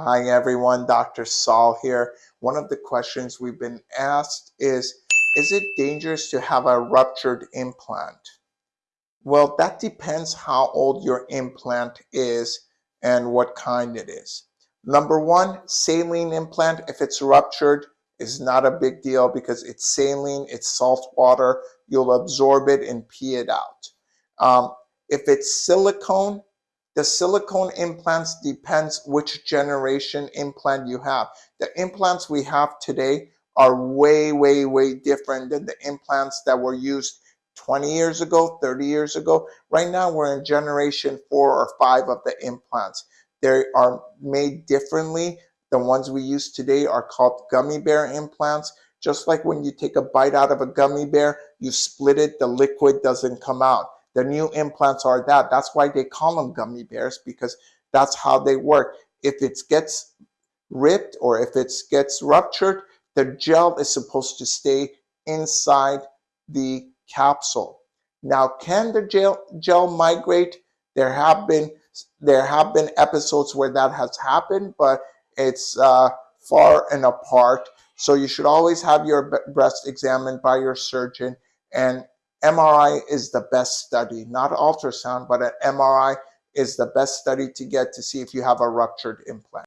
Hi everyone, Dr. Saul here. One of the questions we've been asked is, is it dangerous to have a ruptured implant? Well, that depends how old your implant is and what kind it is. Number one, saline implant, if it's ruptured, is not a big deal because it's saline, it's salt water, you'll absorb it and pee it out. Um, if it's silicone, the silicone implants depends which generation implant you have. The implants we have today are way, way, way different than the implants that were used 20 years ago, 30 years ago. Right now, we're in generation four or five of the implants. They are made differently. The ones we use today are called gummy bear implants. Just like when you take a bite out of a gummy bear, you split it, the liquid doesn't come out. The new implants are that. That's why they call them gummy bears because that's how they work. If it gets ripped or if it gets ruptured, the gel is supposed to stay inside the capsule. Now, can the gel, gel migrate? There have been there have been episodes where that has happened, but it's uh, far and apart. So you should always have your breast examined by your surgeon and MRI is the best study, not ultrasound, but an MRI is the best study to get to see if you have a ruptured implant.